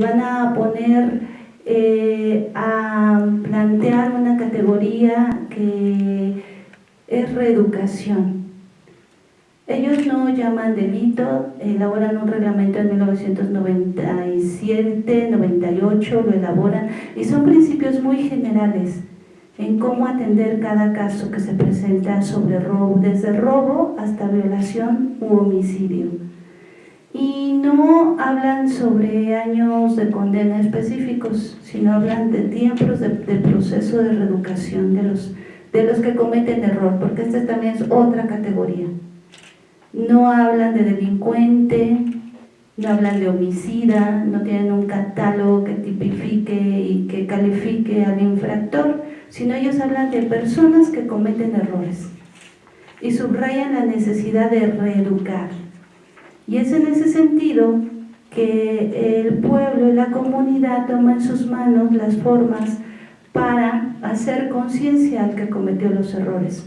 van a poner eh, a plantear una categoría que es reeducación. Ellos no llaman delito, elaboran un reglamento en 1997, 98, lo elaboran y son principios muy generales en cómo atender cada caso que se presenta sobre robo, desde robo hasta violación u homicidio y no hablan sobre años de condena específicos, sino hablan de tiempos de, proceso de reeducación de los, de los que cometen error, porque esta también es otra categoría. No hablan de delincuente, no hablan de homicida, no tienen un catálogo que tipifique y que califique al infractor, sino ellos hablan de personas que cometen errores y subrayan la necesidad de reeducar y es en ese sentido que el pueblo y la comunidad toman en sus manos las formas para hacer conciencia al que cometió los errores.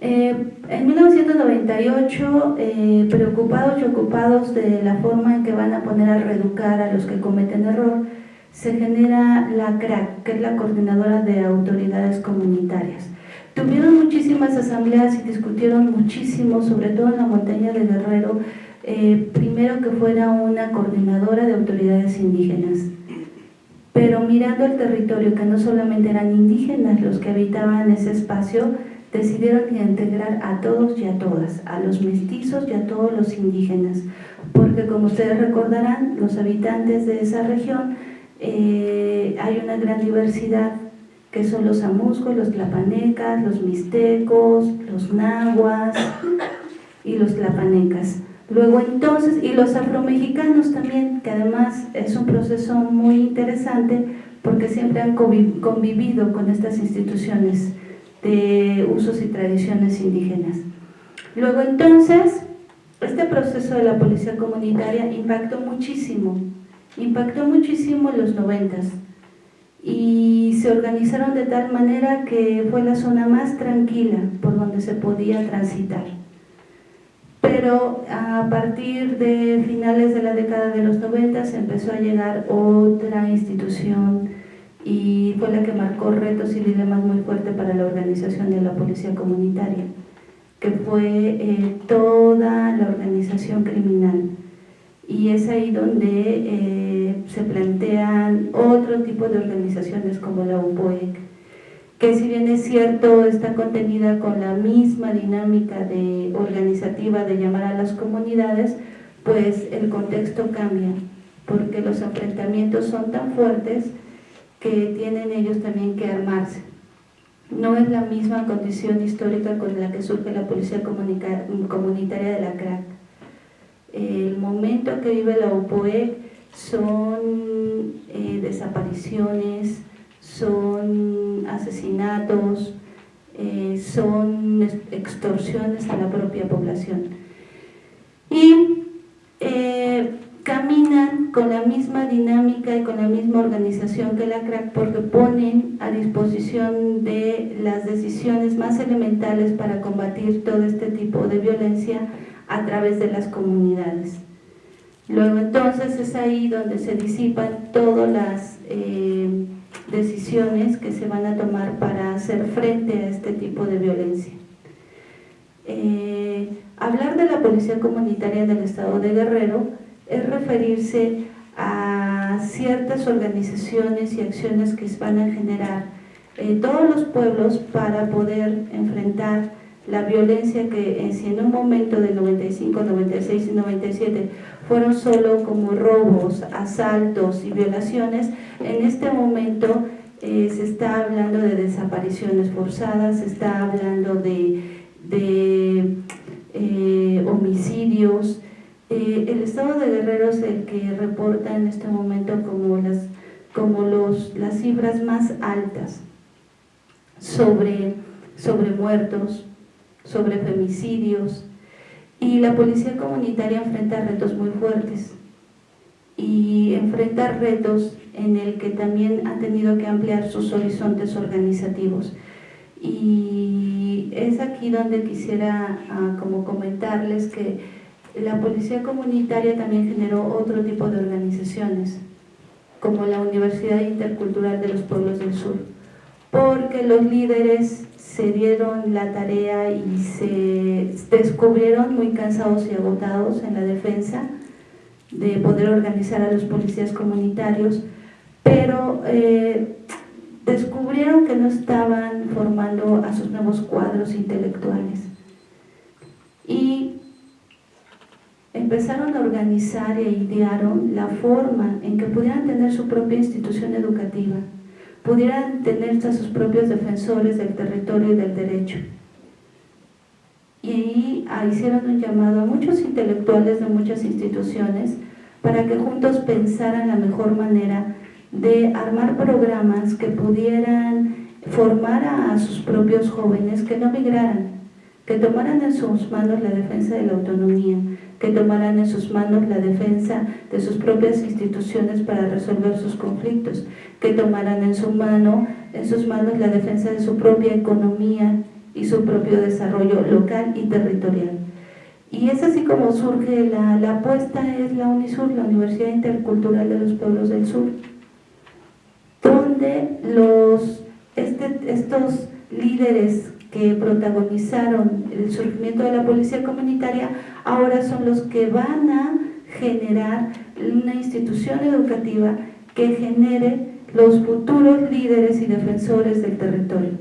Eh, en 1998, eh, preocupados y ocupados de la forma en que van a poner a reeducar a los que cometen error, se genera la CRAC, que es la Coordinadora de Autoridades Comunitarias. Tuvieron muchísimas asambleas y discutieron muchísimo, sobre todo en la montaña de Guerrero, eh, primero que fuera una coordinadora de autoridades indígenas, pero mirando el territorio, que no solamente eran indígenas los que habitaban ese espacio, decidieron integrar a todos y a todas, a los mestizos y a todos los indígenas, porque como ustedes recordarán, los habitantes de esa región, eh, hay una gran diversidad que son los amuscos, los tlapanecas, los mixtecos, los nahuas y los tlapanecas. Luego entonces, y los afromexicanos también, que además es un proceso muy interesante porque siempre han convivido con estas instituciones de usos y tradiciones indígenas. Luego entonces, este proceso de la policía comunitaria impactó muchísimo, impactó muchísimo en los noventas y se organizaron de tal manera que fue la zona más tranquila por donde se podía transitar. Pero a partir de finales de la década de los 90 se empezó a llegar otra institución y fue la que marcó retos y dilemas muy fuertes para la organización de la policía comunitaria, que fue eh, toda la organización criminal. Y es ahí donde eh, se plantean otro tipo de organizaciones como la UPOEC, que si bien es cierto está contenida con la misma dinámica de organizativa de llamar a las comunidades, pues el contexto cambia, porque los enfrentamientos son tan fuertes que tienen ellos también que armarse. No es la misma condición histórica con la que surge la policía comunitaria de la CRAC. El momento que vive la UPOEC son eh, desapariciones, son asesinatos, eh, son extorsiones a la propia población. Y eh, caminan con la misma dinámica y con la misma organización que la CRAC porque ponen a disposición de las decisiones más elementales para combatir todo este tipo de violencia a través de las comunidades. Luego entonces es ahí donde se disipan todas las eh, decisiones que se van a tomar para hacer frente a este tipo de violencia. Eh, hablar de la Policía Comunitaria del Estado de Guerrero es referirse a ciertas organizaciones y acciones que van a generar en todos los pueblos para poder enfrentar la violencia que en un momento de 95, 96 y 97 fueron solo como robos, asaltos y violaciones, en este momento eh, se está hablando de desapariciones forzadas, se está hablando de, eh, homicidios. Eh, el estado de Guerrero es el que reporta en este momento como las, como los, las cifras más altas sobre, sobre muertos, sobre femicidios y la policía comunitaria enfrenta retos muy fuertes y enfrenta retos en el que también ha tenido que ampliar sus horizontes organizativos. Y es aquí donde quisiera ah, como comentarles que la policía comunitaria también generó otro tipo de organizaciones, como la Universidad Intercultural de los Pueblos del Sur, porque los líderes se dieron la tarea y se descubrieron muy cansados y agotados en la defensa de poder organizar a los policías comunitarios, pero eh, descubrieron que no estaban formando a sus nuevos cuadros intelectuales. Y empezaron a organizar e idearon la forma en que pudieran tener su propia institución educativa, pudieran tener a sus propios defensores del territorio y del derecho. Y ahí hicieron un llamado a muchos intelectuales de muchas instituciones para que juntos pensaran la mejor manera de armar programas que pudieran formar a sus propios jóvenes que no migraran, que tomaran en sus manos la defensa de la autonomía, que tomaran en sus manos la defensa de sus propias instituciones para resolver sus conflictos, que tomaran en, su mano, en sus manos la defensa de su propia economía y su propio desarrollo local y territorial. Y es así como surge la, la apuesta, es la UNISUR, la Universidad Intercultural de los Pueblos del Sur, donde los, este, estos líderes que protagonizaron el surgimiento de la policía comunitaria ahora son los que van a generar una institución educativa que genere los futuros líderes y defensores del territorio.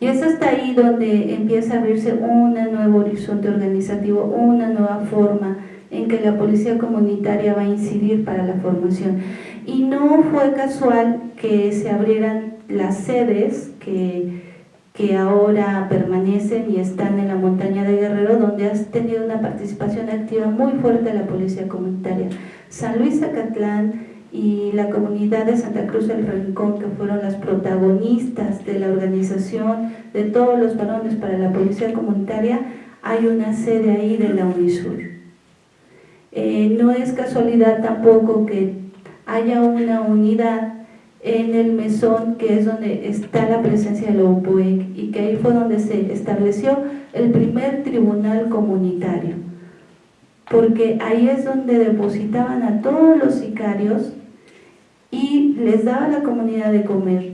Y es hasta ahí donde empieza a abrirse un nuevo horizonte organizativo, una nueva forma en que la policía comunitaria va a incidir para la formación. Y no fue casual que se abrieran las sedes que, que ahora permanecen y están en la montaña de Guerrero, donde has tenido una participación activa muy fuerte de la policía comunitaria. San Luis Acatlán, y la comunidad de Santa Cruz del Rincón, que fueron las protagonistas de la organización de todos los varones para la policía comunitaria, hay una sede ahí de la UNISUR. Eh, no es casualidad tampoco que haya una unidad en el mesón que es donde está la presencia de la UPOEC y que ahí fue donde se estableció el primer tribunal comunitario. Porque ahí es donde depositaban a todos los sicarios y les daba a la comunidad de comer.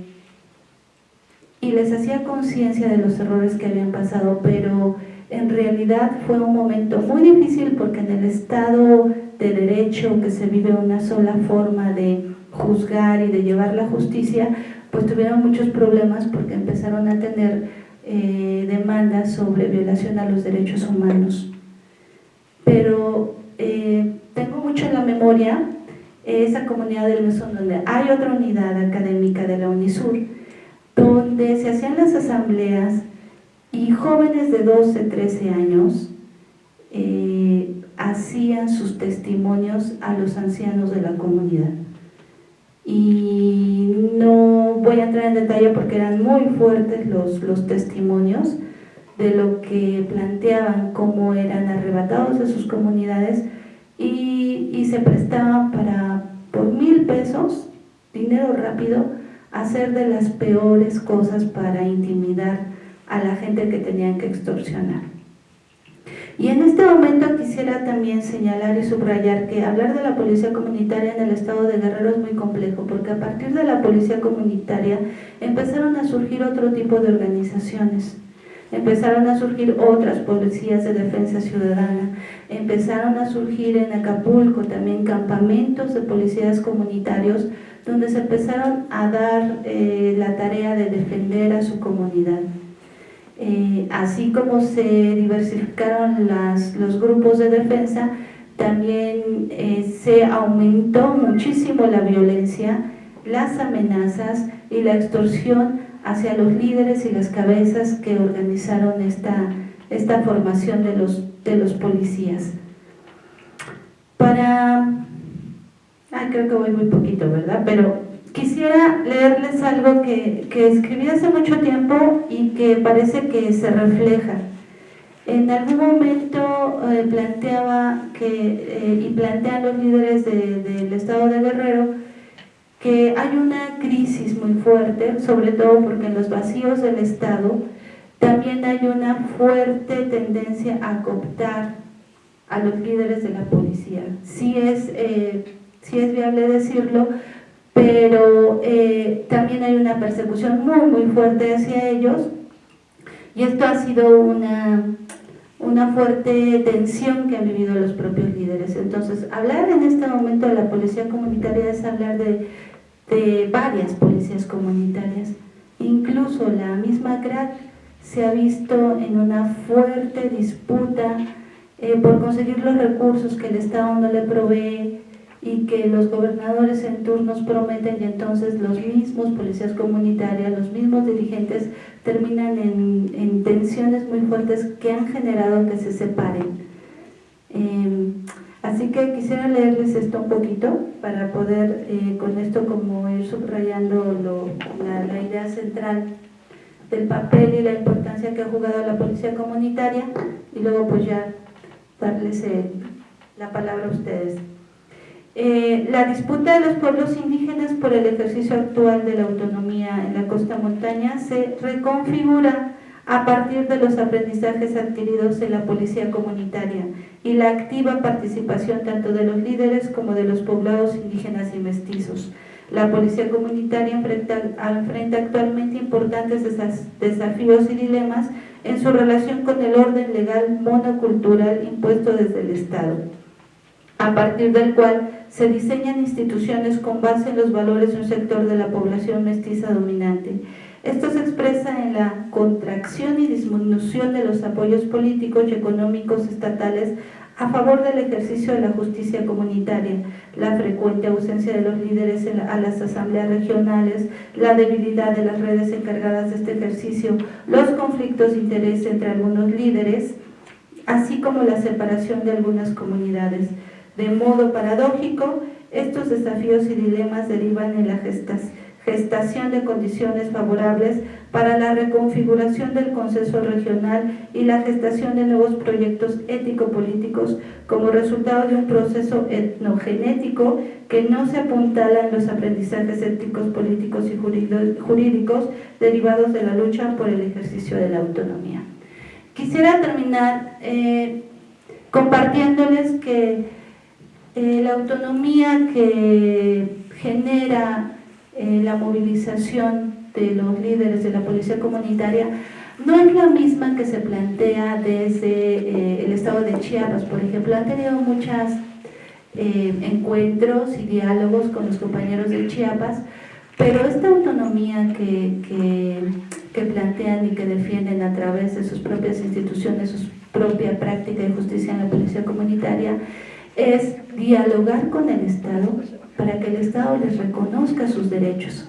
Y les hacía conciencia de los errores que habían pasado, pero en realidad fue un momento muy difícil porque en el Estado de Derecho que se vive una sola forma de juzgar y de llevar la justicia, pues tuvieron muchos problemas porque empezaron a tener eh, demandas sobre violación a los derechos humanos. Pero eh, tengo mucho en la memoria esa comunidad del mesón donde hay otra unidad académica de la UNISUR, donde se hacían las asambleas y jóvenes de 12, 13 años eh, hacían sus testimonios a los ancianos de la comunidad. Y no voy a entrar en detalle porque eran muy fuertes los, los testimonios de lo que planteaban, cómo eran arrebatados de sus comunidades y, y se prestaban para por mil pesos, dinero rápido, hacer de las peores cosas para intimidar a la gente que tenían que extorsionar. Y en este momento quisiera también señalar y subrayar que hablar de la policía comunitaria en el estado de Guerrero es muy complejo, porque a partir de la policía comunitaria empezaron a surgir otro tipo de organizaciones, empezaron a surgir otras policías de defensa ciudadana, empezaron a surgir en Acapulco también campamentos de policías comunitarios donde se empezaron a dar eh, la tarea de defender a su comunidad. Eh, así como se diversificaron las, los grupos de defensa, también eh, se aumentó muchísimo la violencia, las amenazas y la extorsión hacia los líderes y las cabezas que organizaron esta, esta formación de los, de los policías. Para... Ah, creo que voy muy poquito, ¿verdad? Pero quisiera leerles algo que, que escribí hace mucho tiempo y que parece que se refleja. En algún momento eh, planteaba que, eh, y plantean los líderes del estado de Guerrero que hay una crisis muy fuerte, sobre todo porque en los vacíos del Estado también hay una fuerte tendencia a cooptar a los líderes de la policía. Sí es, eh, es viable decirlo, pero eh, también hay una persecución muy, muy fuerte hacia ellos y esto ha sido una, una fuerte tensión que han vivido los propios líderes. Entonces, hablar en este momento de la policía comunitaria es hablar de, de varias policías comunitarias. Incluso la misma CRAC se ha visto en una fuerte disputa eh, por conseguir los recursos que el Estado no le provee y que los gobernadores en turnos prometen y entonces los mismos policías comunitarias, los mismos dirigentes terminan en, tensiones muy fuertes que han generado que se separen. Em, así que quisiera leerles esto un poquito para poder eh, con esto como ir subrayando la idea central del papel y la importancia que ha jugado la policía comunitaria y luego pues ya darles eh, la palabra a ustedes. Eh, la disputa de los pueblos indígenas por el ejercicio actual de la autonomía en la costa montaña se reconfigura a partir de los aprendizajes adquiridos en la policía comunitaria y la activa participación tanto de los líderes como de los poblados indígenas y mestizos. La policía comunitaria enfrenta, enfrenta actualmente importantes desafíos y dilemas en su relación con el orden legal monocultural impuesto desde el Estado, a partir del cual se diseñan instituciones con base en los valores de un sector de la población mestiza dominante. Esto se expresa en la contracción y disminución de los apoyos políticos y económicos estatales a favor del ejercicio de la justicia comunitaria, la frecuente ausencia de los líderes a las asambleas regionales, la debilidad de las redes encargadas de este ejercicio, los conflictos de interés entre algunos líderes, así como la separación de algunas comunidades. De modo paradójico, estos desafíos y dilemas derivan en la gestación de condiciones favorables para la reconfiguración del consenso regional y la gestación de nuevos proyectos ético-políticos como resultado de un proceso etnogenético que no se apuntala en los aprendizajes éticos, políticos y jurídicos derivados de la lucha por el ejercicio de la autonomía. Quisiera terminar eh, compartiéndoles que eh, la autonomía que genera eh, la movilización de los líderes de la policía comunitaria no es la misma que se plantea desde eh, el estado de Chiapas, por ejemplo. Han tenido muchos encuentros y diálogos con los compañeros de Chiapas, pero esta autonomía que, que, plantean y que defienden a través de sus propias instituciones, su propia práctica de justicia en la policía comunitaria, es dialogar con el Estado para que el Estado les reconozca sus derechos.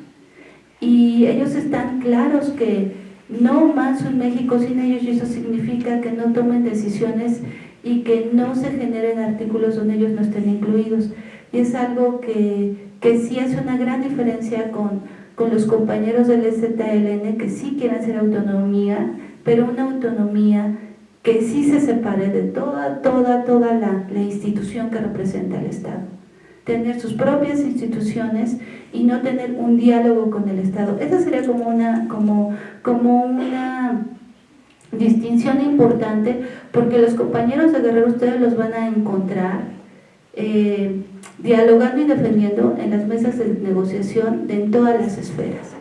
Y ellos están claros que no más un México sin ellos y eso significa que no tomen decisiones y que no se generen artículos donde ellos no estén incluidos. Y es algo que, que sí hace una gran diferencia con, con los compañeros del ZLN que sí quieren hacer autonomía, pero una autonomía que sí se separe de toda, toda, toda la, la institución que representa al Estado tener sus propias instituciones y no tener un diálogo con el Estado. Esa sería como una, como, como una distinción importante porque los compañeros de Guerrero ustedes los van a encontrar eh, dialogando y defendiendo en las mesas de negociación de en todas las esferas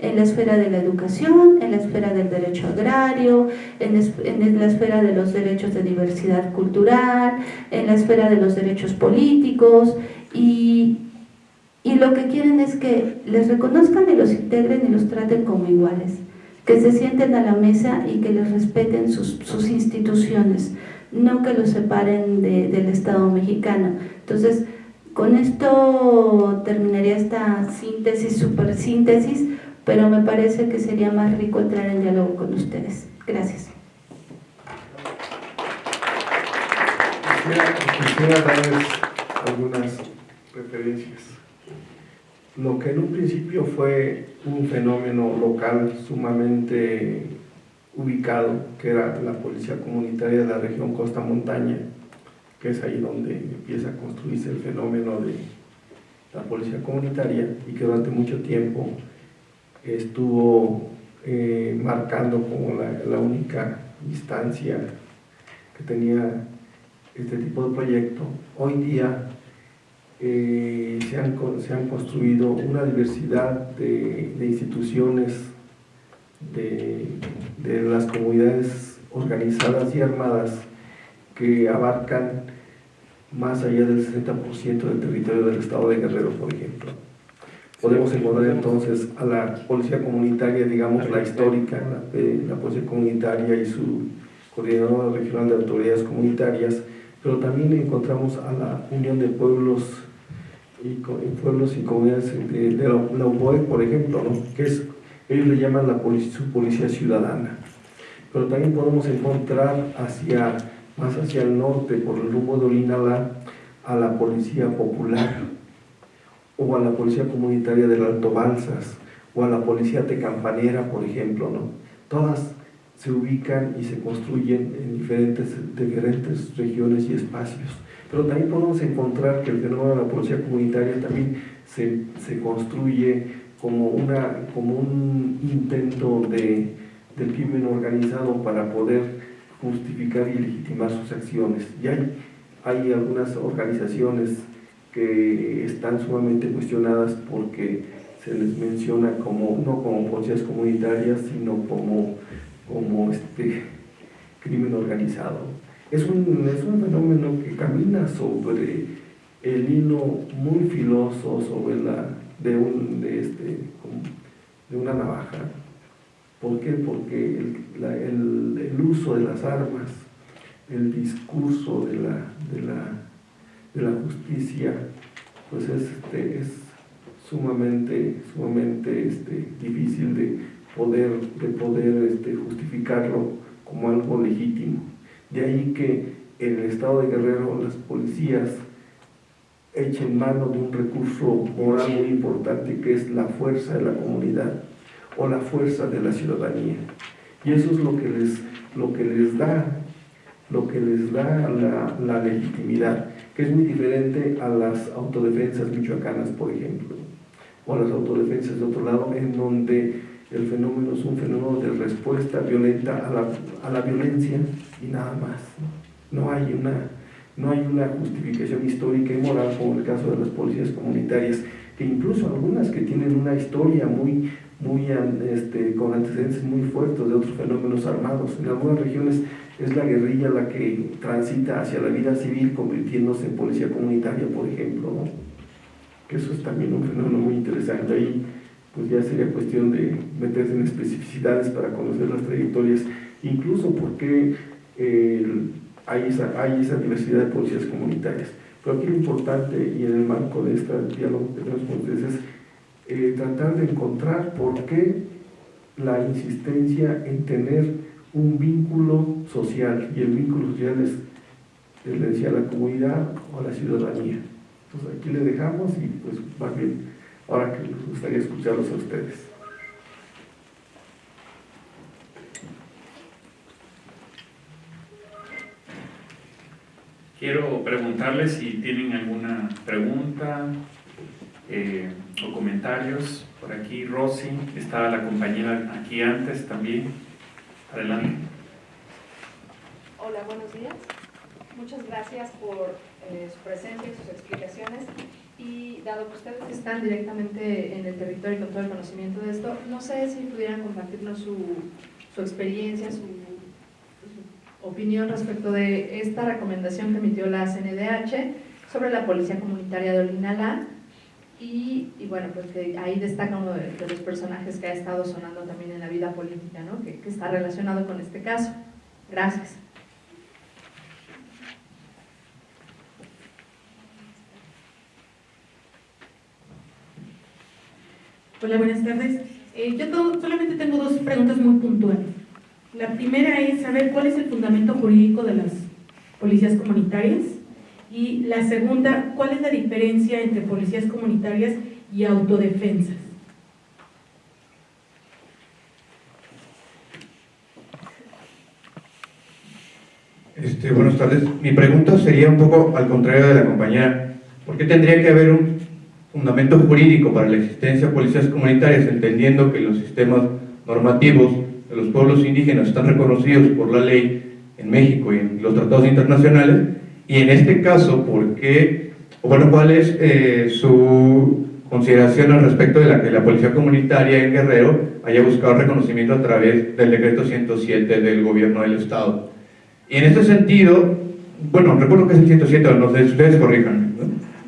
en la esfera de la educación, en la esfera del derecho agrario, en, en, la esfera de los derechos de diversidad cultural, en la esfera de los derechos políticos, y, y lo que quieren es que les reconozcan y los integren y los traten como iguales, que se sienten a la mesa y que les respeten sus, sus instituciones, no que los separen de, del Estado mexicano. Entonces, con esto terminaría esta síntesis, super síntesis, pero me parece que sería más rico entrar en diálogo con ustedes. Gracias. Quisiera, darles algunas referencias. Lo que en un principio fue un fenómeno local sumamente ubicado, que era la policía comunitaria de la región Costa Montaña, que es ahí donde empieza a construirse el fenómeno de la policía comunitaria y que durante mucho tiempo estuvo eh, marcando como la, la única instancia que tenía este tipo de proyecto, hoy día eh, se, han, se, han, construido una diversidad de, instituciones de, de, las comunidades organizadas y armadas que abarcan más allá del 60% del territorio del estado de Guerrero, por ejemplo. Podemos encontrar entonces a la policía comunitaria, digamos la histórica, la, la policía comunitaria y su coordinadora regional de autoridades comunitarias, pero también encontramos a la Unión de Pueblos y pueblos y comunidades de, la, UPOE, por ejemplo, que es, ellos le llaman la policía, su policía ciudadana. Pero también podemos encontrar hacia, más hacia el norte, por el rumbo de Olinalá, a la policía popular, o a la policía comunitaria del Alto Balsas, o a la policía tecampanera, por ejemplo, ¿no? Todas se ubican y se construyen en diferentes, diferentes regiones y espacios. Pero también podemos encontrar que el fenómeno de la policía comunitaria también se, se construye como, una, como un intento de, del crimen organizado para poder justificar y legitimar sus acciones. Y hay, hay algunas organizaciones que están sumamente cuestionadas porque se les menciona como, no como policías comunitarias, sino como, como este crimen organizado. Es un, es un fenómeno que camina sobre el hilo muy filoso sobre la, de, un, de, este, de una navaja. ¿Por qué? Porque el, el, el, uso de las armas, el discurso de la, de la, de la justicia, pues es, este, es sumamente, sumamente este, difícil de poder, de poder este, justificarlo como algo legítimo. De ahí que en el estado de Guerrero las policías echen mano de un recurso moral muy importante que es la fuerza de la comunidad o la fuerza de la ciudadanía. Y eso es lo que les, lo que les da, lo que les da la, la legitimidad, que es muy diferente a las autodefensas michoacanas, por ejemplo, o a las autodefensas de otro lado, en donde el fenómeno es un fenómeno de respuesta violenta a la, a la violencia y nada más. ¿no? hay una, no hay una justificación histórica y moral como el caso de las policías comunitarias, que incluso algunas que tienen una historia muy, muy este, con antecedentes muy fuertes de otros fenómenos armados. En algunas regiones es la guerrilla la que transita hacia la vida civil convirtiéndose en policía comunitaria, por ejemplo. eso es también un fenómeno muy interesante. Ahí pues ya sería cuestión de meterse en especificidades para conocer las trayectorias, incluso porque hay, esa, hay esa diversidad de policías comunitarias. Pero aquí lo importante, y en el marco de este diálogo que tenemos con ustedes, es eh, tratar de encontrar por qué la insistencia en tener un vínculo social, y el vínculo social es, le decía, la comunidad o la ciudadanía. Entonces aquí le dejamos y pues más bien ahora que nos gustaría escucharlos a ustedes. Quiero preguntarles si tienen alguna pregunta eh, o comentarios. Por aquí Rosy, estaba la compañera aquí antes también. Adelante. Hola, buenos días. Muchas gracias por eh, su presencia y sus explicaciones y dado que ustedes están directamente en el territorio y con todo el conocimiento de esto, no sé si pudieran compartirnos su, su experiencia, su, opinión respecto de esta recomendación que emitió la CNDH sobre la Policía Comunitaria de Olinalá y, bueno, pues que ahí destaca uno de, los personajes que ha estado sonando también en la vida política, ¿no? que, que está relacionado con este caso. Gracias. Hola, buenas tardes. Eh, yo solamente tengo dos preguntas muy puntuales. La primera es saber cuál es el fundamento jurídico de las policías comunitarias y la segunda, cuál es la diferencia entre policías comunitarias y autodefensas. Este, buenas tardes. Mi pregunta sería un poco al contrario de la compañera. ¿Por qué tendría que haber un fundamento jurídico para la existencia de policías comunitarias, entendiendo que los sistemas normativos de los pueblos indígenas están reconocidos por la ley en México y en los tratados internacionales, Y en este caso, ¿por qué, bueno, cuál es eh, su consideración al respecto de la que la Policía Comunitaria en Guerrero haya buscado reconocimiento a través del decreto 107 del gobierno del Estado? Y en este sentido, bueno, recuerdo que es el 107, no sé, ustedes corrijan, ¿no?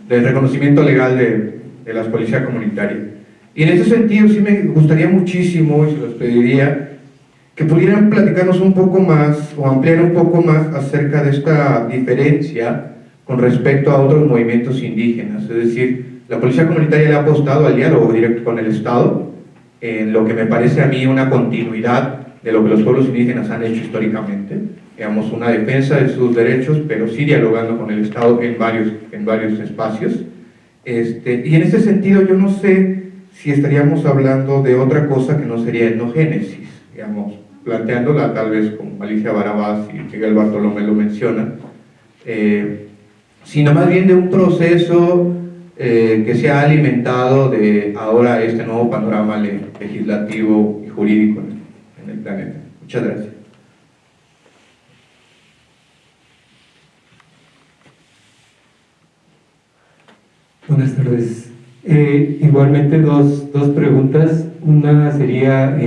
del reconocimiento legal de, de la Policía Comunitaria. Y en ese sentido sí me gustaría muchísimo, y se los pediría, que pudieran platicarnos un poco más o ampliar un poco más acerca de esta diferencia con respecto a otros movimientos indígenas. Es decir, la Policía Comunitaria le ha apostado al diálogo directo con el Estado, en lo que me parece a mí una continuidad de lo que los pueblos indígenas han hecho históricamente, digamos, una defensa de sus derechos, pero sí dialogando con el Estado en varios, en varios espacios. Este, y en ese sentido yo no sé si estaríamos hablando de otra cosa que no sería etnogénesis, digamos, planteándola tal vez como Alicia Barabás y Miguel Bartolomé lo menciona, eh, sino más bien de un proceso eh, que se ha alimentado de ahora este nuevo panorama legislativo y jurídico en el planeta. Muchas gracias. Buenas tardes. Eh, igualmente dos, dos, preguntas. Una sería,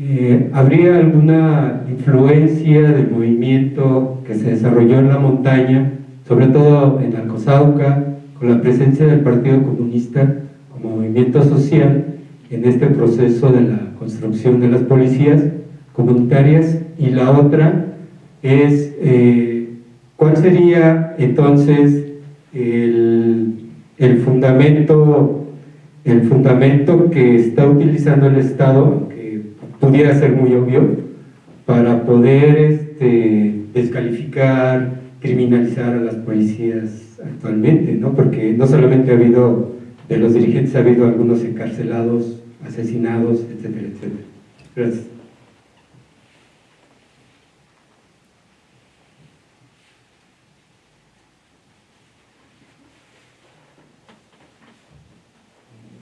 eh, ¿habría alguna influencia del movimiento que se desarrolló en la montaña, sobre todo en Alcozauca, con la presencia del Partido Comunista como movimiento social en este proceso de la construcción de las policías comunitarias? Y la otra es, ¿cuál sería entonces el, el, fundamento, el fundamento que está utilizando el Estado, pudiera ser muy obvio, para poder este, descalificar, criminalizar a las policías actualmente, ¿no? porque no solamente ha habido de los dirigentes, ha habido algunos encarcelados, asesinados, etcétera, etcétera. Gracias.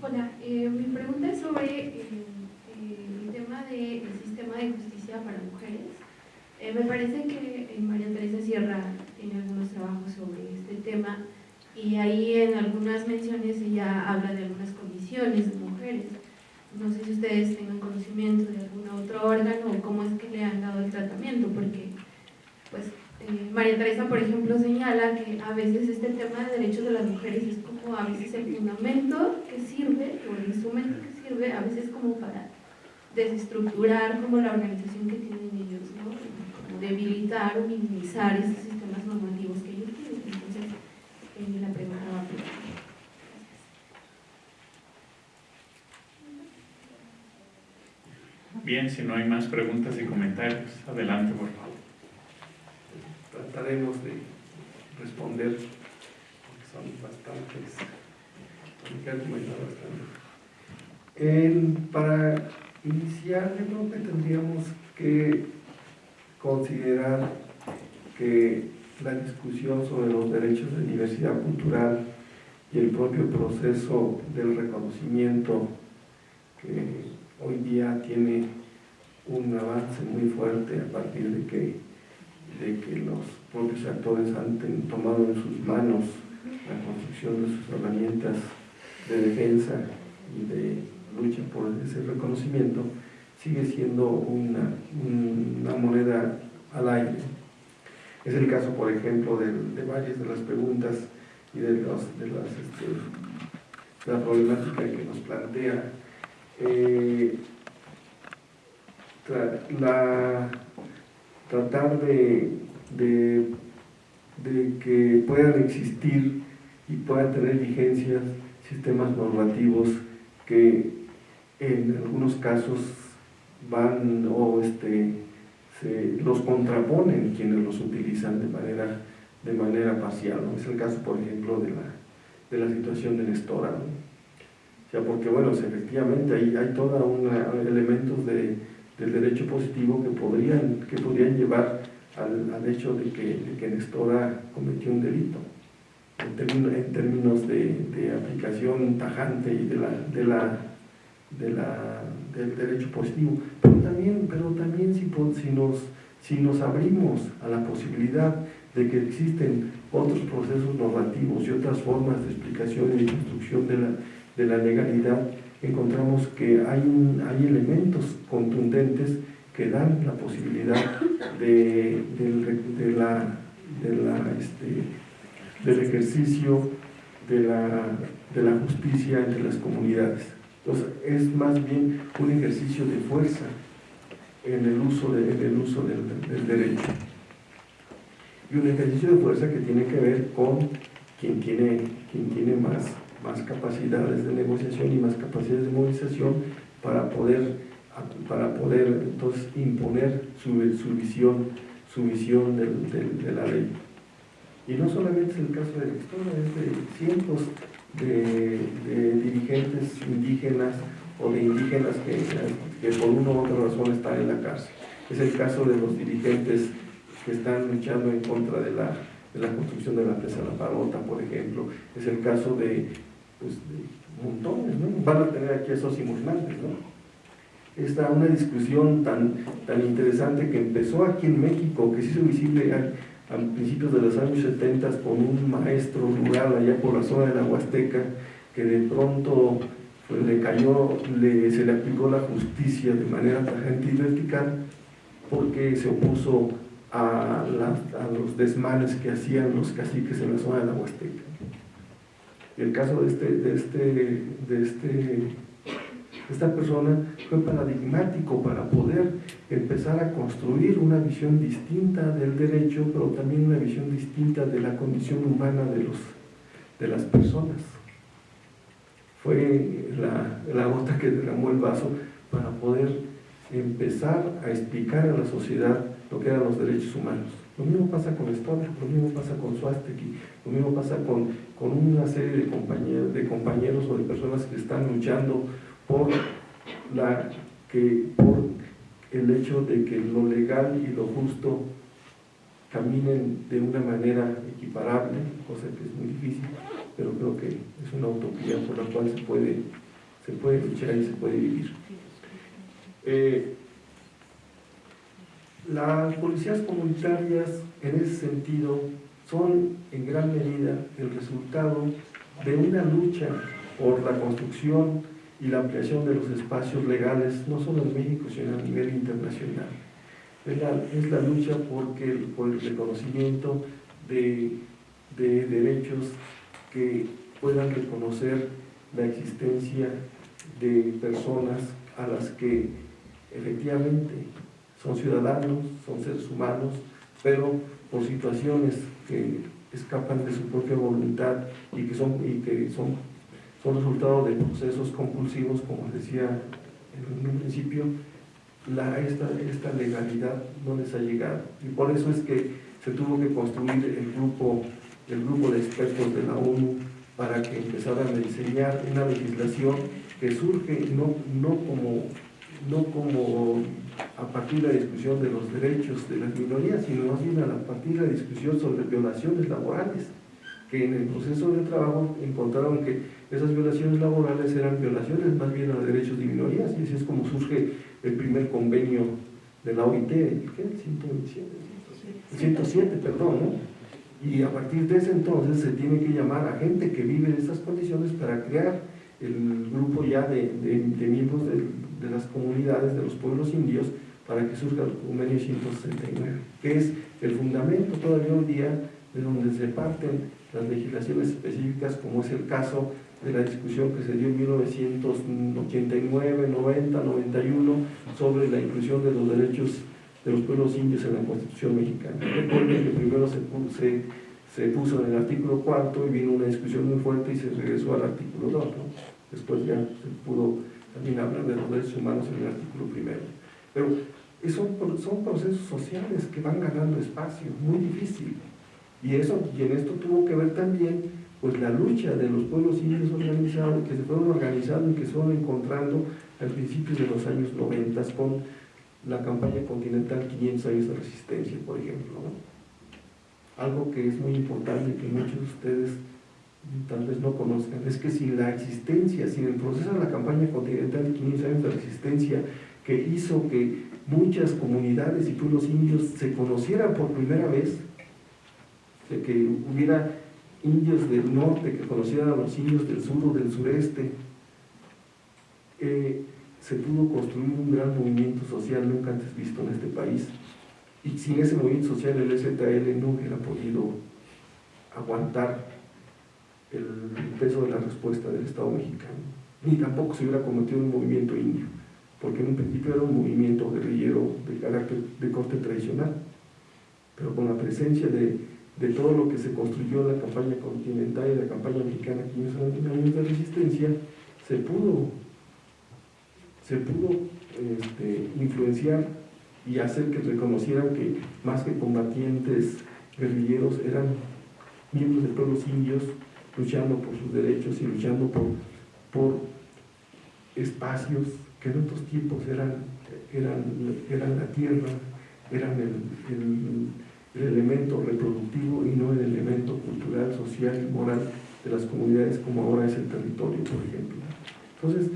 Hola, eh, mi pregunta es sobre eh, el tema del sistema de justicia para mujeres. Eh, me parece que María Teresa Sierra tiene algunos trabajos sobre este tema y ahí en algunas menciones ella habla de algunas condiciones de mujeres. No sé si ustedes tengan conocimiento de algún otro órgano o cómo es que le han dado el tratamiento, porque pues eh, María Teresa, por ejemplo, señala que a veces este tema de derechos de las mujeres es como a veces el fundamento que sirve, o el instrumento que sirve, a veces como para desestructurar como la organización que tienen ellos, debilitar o minimizar esos sistemas normativos que ellos tienen. Entonces, eh, la pregunta va por Bien, si no hay más preguntas y comentarios, adelante por favor trataremos de responder, porque son bastantes. bastante. para iniciar, yo creo que tendríamos que considerar que la discusión sobre los derechos de diversidad cultural y el propio proceso del reconocimiento que hoy día tiene un avance muy fuerte a partir de que de que los propios actores han tomado en sus manos la construcción de sus herramientas de defensa y de lucha por ese reconocimiento, sigue siendo una, una moneda al aire. Es el caso, por ejemplo, de, de varias de las preguntas y de, los, de, las, este, la problemática que nos plantea. Eh, la, tratar de, de, que puedan existir y puedan tener vigencias sistemas normativos que en algunos casos van o este, se, los contraponen quienes los utilizan de manera, de manera parcial. Es el caso, por ejemplo, de la, de la situación de Nestora. O sea, porque, bueno, efectivamente hay, hay todos elementos de, del derecho positivo que podrían, que podrían llevar al, al hecho de que, de que, Nestora cometió un delito en, en términos de, de, aplicación tajante y de la, de la, de la, del derecho positivo. Pero también, pero también si, si, nos, si nos abrimos a la posibilidad de que existen otros procesos normativos y otras formas de explicación y de construcción de la, de la legalidad, encontramos que hay, hay elementos contundentes que dan la posibilidad de, de, la, de la, este, del ejercicio de la, de la justicia entre las comunidades. Entonces, es más bien un ejercicio de fuerza en el uso, en el uso del, derecho. Y un ejercicio de fuerza que tiene que ver con quien tiene, quien tiene más, más capacidades de negociación y más capacidades de movilización para poder para poder entonces imponer su, su visión, su visión de la ley. Y no solamente es el caso de la historia, es de cientos de, dirigentes indígenas o de indígenas que, que, por una u otra razón están en la cárcel. Es el caso de los dirigentes que están luchando en contra de la, de la construcción de la presa La Parota, por ejemplo. Es el caso de, pues, de montones, ¿no? Van a tener aquí esos simultantes, ¿no? esta una discusión tan, tan interesante que empezó aquí en México, que se hizo visible a, principios de los años 70 con un maestro rural allá por la zona de la Huasteca, que de pronto pues, le cayó, le, se le aplicó la justicia de manera tajante y vertical, porque se opuso a, a los desmanes que hacían los caciques en la zona de la Huasteca. El caso de este, de este, de este esta persona fue paradigmático para poder empezar a construir una visión distinta del derecho, pero también una visión distinta de la condición humana de, los, de las personas. Fue la, la gota que derramó el vaso para poder empezar a explicar a la sociedad lo que eran los derechos humanos. Lo mismo pasa con Estonia, lo mismo pasa con Suasteki, lo mismo pasa con, con una serie de compañeros, de compañeros o de personas que están luchando por, la, que, por el hecho de que lo legal y lo justo caminen de una manera equiparable, cosa que es muy difícil, pero creo que es una utopía por la cual se puede, se puede luchar y se puede vivir. Eh, las policías comunitarias en ese sentido son en gran medida el resultado de una lucha por la construcción y la ampliación de los espacios legales, no solo en México, sino a nivel internacional. Es la, lucha porque, por el reconocimiento de, de derechos que puedan reconocer la existencia de personas a las que efectivamente son ciudadanos, son seres humanos, pero por situaciones que escapan de su propia voluntad y que son, y que son son resultado de procesos compulsivos, como decía en un principio, la, esta, esta legalidad no les ha llegado. Y por eso es que se tuvo que construir el grupo, el grupo de expertos de la ONU para que empezaran a diseñar una legislación que surge no, no, como, no como a partir de la discusión de los derechos de las minorías, sino más bien a partir de la discusión sobre violaciones laborales, que en el proceso de trabajo encontraron que esas violaciones laborales eran violaciones más bien a derechos de minorías y así es como surge el primer convenio de la OIT, ¿el 127, 107, perdón, ¿no? Y a partir de ese entonces se tiene que llamar a gente que vive en estas condiciones para crear el grupo ya de, de, miembros de, de, las comunidades, de los pueblos indios, para que surja el convenio 169, que es el fundamento. Todavía hoy día de donde se parten las legislaciones específicas, como es el caso de la discusión que se dio en 1989, 90, 91 sobre la inclusión de los derechos de los pueblos indios en la Constitución mexicana. Recuerden que primero se, se, se, puso en el artículo cuarto y vino una discusión muy fuerte y se regresó al artículo 2. Después ya se pudo también hablar de los derechos humanos en el artículo primero. Pero son, son procesos sociales que van ganando espacio, muy difícil. Y, eso, y en esto tuvo que ver también pues la lucha de los pueblos indios organizados, que se fueron organizando y que se fueron encontrando al principio de los años 90 con la campaña continental 500 años de resistencia, por ejemplo. Algo que es muy importante que muchos de ustedes tal vez no conozcan, es que sin la existencia, sin el proceso de la campaña continental de 500 años de resistencia, que hizo que muchas comunidades y pueblos indios se conocieran por primera vez, sea, que hubiera indios del norte que conocieran a los indios del sur o del sureste. Eh, se pudo construir un gran movimiento social nunca antes visto en este país. Y sin ese movimiento social el STL no hubiera podido aguantar el peso de la respuesta del Estado mexicano. Ni tampoco se hubiera cometido un movimiento indio, porque en un principio era un movimiento guerrillero de carácter de corte tradicional, pero con la presencia de, de todo lo que se construyó la campaña continental y la campaña mexicana, 500 años de resistencia, se pudo se pudo este, influenciar y hacer que reconocieran que más que combatientes guerrilleros eran miembros de pueblos indios luchando por sus derechos y luchando por, por espacios que en otros tiempos eran, eran, eran la tierra, eran el, el elemento reproductivo y no el elemento cultural, social y moral de las comunidades como ahora es el territorio, por ejemplo. Entonces,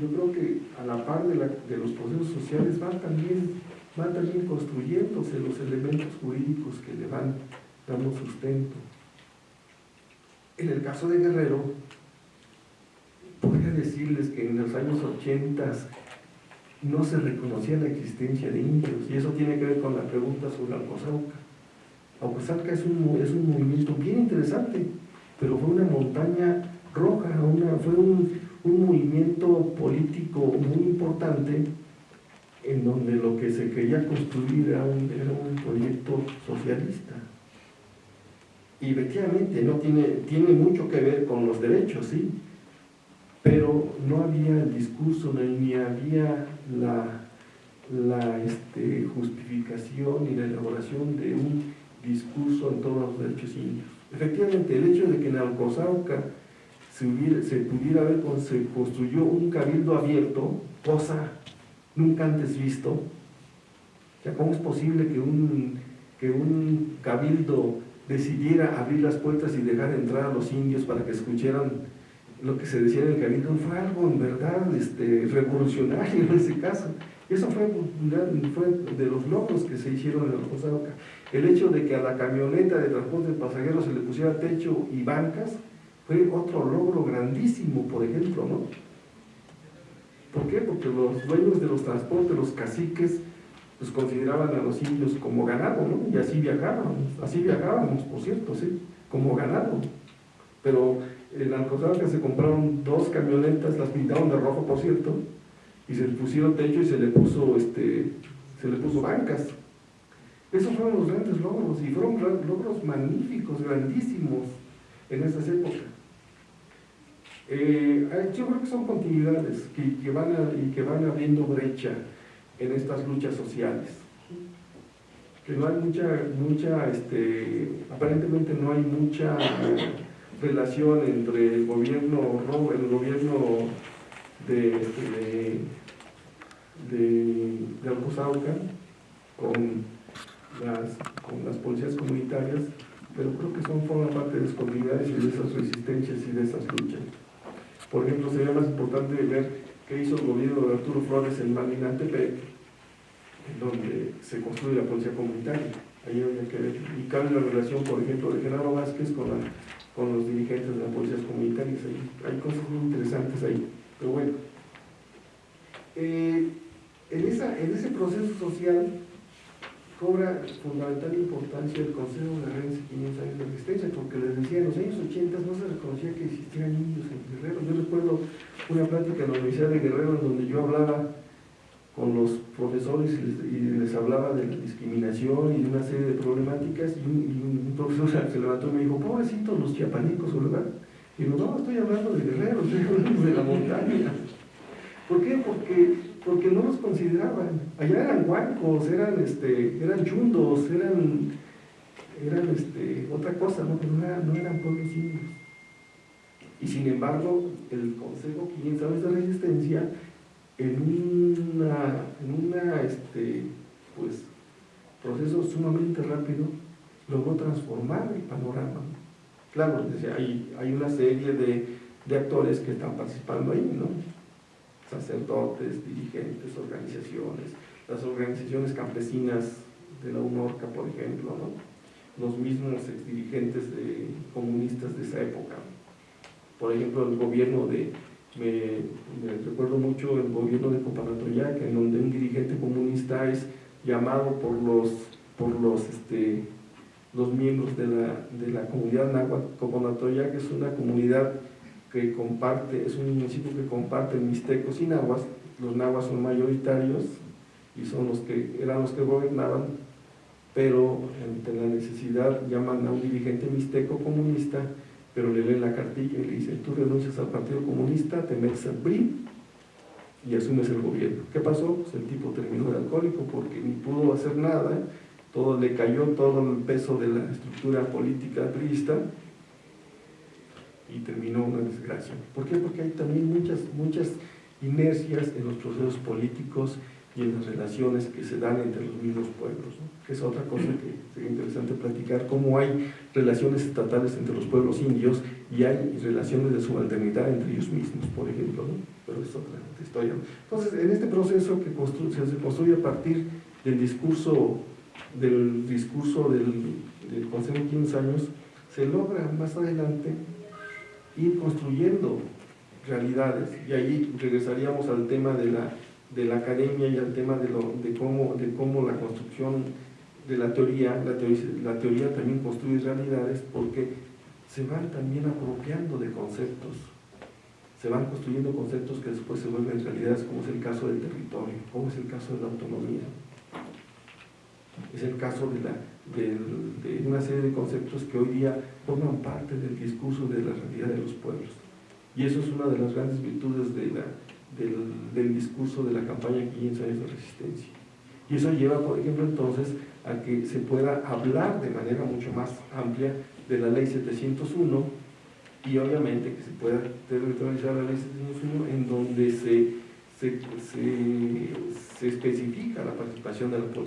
yo creo que a la par de, los procesos sociales van también, van también construyéndose los elementos jurídicos que le van dando sustento. En el caso de Guerrero, podría decirles que en los años 80 no se reconocía la existencia de indios, y eso tiene que ver con la pregunta sobre Alcozauca. Alcozauca es un, es un movimiento bien interesante, pero fue una montaña roja, fue un, un movimiento político muy importante en donde lo que se quería construir era un, proyecto socialista. Y efectivamente no tiene, tiene mucho que ver con los derechos, sí, pero no había el discurso ni había la, la este, justificación y la elaboración de un discurso en todos los derechos indios. Efectivamente, el hecho de que en Alcozauca se, pudiera ver, se construyó un cabildo abierto, cosa nunca antes visto. O sea, ¿cómo es posible que un, que un cabildo decidiera abrir las puertas y dejar entrar a los indios para que escucharan lo que se decía en el cabildo? Fue algo en verdad este, revolucionario en ese caso. Eso fue, fue de los logros que se hicieron en Oca. El hecho de que a la camioneta de transporte de pasajeros se le pusiera techo y bancas, fue otro logro grandísimo, por ejemplo, ¿no? ¿Por qué? Porque los dueños de los transportes, los caciques, pues consideraban a los indios como ganado, ¿no? Y así viajábamos, así viajábamos, por cierto, sí, como ganado. Pero en que se compraron dos camionetas, las pintaron de rojo, por cierto, y se le pusieron techo y se le puso, este, se le puso bancas. Esos fueron los grandes logros, y fueron logros magníficos, grandísimos en esas épocas. Eh, yo creo que son continuidades que, van y que van abriendo brecha en estas luchas sociales. Que no hay mucha, mucha este, aparentemente no hay mucha relación entre el gobierno, el gobierno de, este, de, de, con las, con las policías comunitarias, pero creo que son forman parte de las continuidades y de esas resistencias y de esas luchas. Por ejemplo, sería más importante ver qué hizo el gobierno de Arturo Flores en Malinantepec, en donde se construye la policía comunitaria. Ahí habría que ver. Y cabe la relación, por ejemplo, de Genaro Vázquez con, con los dirigentes de las policías comunitarias. hay cosas muy interesantes ahí. Pero bueno, eh, en, esa, en ese proceso social cobra fundamental importancia el Consejo de Rennes 500 años de existencia, porque les decía, en los años 80 no se reconocía que existieran niños en Guerrero. Yo recuerdo una plática en la Universidad de Guerrero en donde yo hablaba con los profesores y les, hablaba de discriminación y de una serie de problemáticas y un, profesor se levantó y me dijo, pobrecitos los chiapanecos, ¿verdad? Y yo, no, estoy hablando de Guerrero, estoy hablando de la montaña. ¿Por qué? Porque porque no los consideraban. Allá eran huancos, eran, este, eran chundos, eran, eran este, otra cosa, ¿no? pero no eran, pueblos indios. Y sin embargo, el Consejo 500 años de resistencia, en una, en una este, pues, proceso sumamente rápido, logró transformar el panorama. Claro, hay, hay una serie de, de actores que están participando ahí, ¿no? Sacerdotes, dirigentes, organizaciones, las organizaciones campesinas de la UNORCA, por ejemplo, ¿no? los mismos dirigentes de, comunistas de esa época. Por ejemplo, el gobierno de, me, me recuerdo mucho el gobierno de Copanatoyac, en donde un dirigente comunista es llamado por los, por los, este, los miembros de la, de la comunidad náhuatl. Copanatoyac es una comunidad que comparte, es un municipio que comparte mixtecos y nahuas, los nahuas son mayoritarios y son los que, eran los que gobernaban, pero ante la necesidad llaman a un dirigente mixteco comunista, pero le leen la cartilla y le dicen, tú renuncias al Partido Comunista, te metes al PRI y asumes el gobierno. ¿Qué pasó? Pues el tipo terminó de alcohólico porque ni pudo hacer nada, todo le cayó todo el peso de la estructura política priista y terminó una desgracia. ¿Por qué? Porque hay también muchas, muchas inercias en los procesos políticos y en las relaciones que se dan entre los mismos pueblos, ¿no? que es otra cosa que sería interesante platicar, cómo hay relaciones estatales entre los pueblos indios y hay relaciones de subalternidad entre ellos mismos, por ejemplo, ¿no? pero es otra historia. Entonces, en este proceso que se construye a partir del discurso del discurso del, del Consejo de 15 años, se logra más adelante ir construyendo realidades y ahí regresaríamos al tema de la, de la academia y al tema de, lo, de, cómo, de cómo la construcción de la teoría, la teoría, la teoría también construye realidades porque se van también apropiando de conceptos, se van construyendo conceptos que después se vuelven realidades, como es el caso del territorio, como es el caso de la autonomía, es el caso de, la, de, una serie de conceptos que hoy día forman parte del discurso de la realidad de los pueblos. Y eso es una de las grandes virtudes del, del, discurso de la campaña 500 años de resistencia. Y eso lleva, por ejemplo, entonces a que se pueda hablar de manera mucho más amplia de la ley 701 y obviamente que se pueda territorializar la ley 701 en donde se, se, se, se especifica la participación de la policía.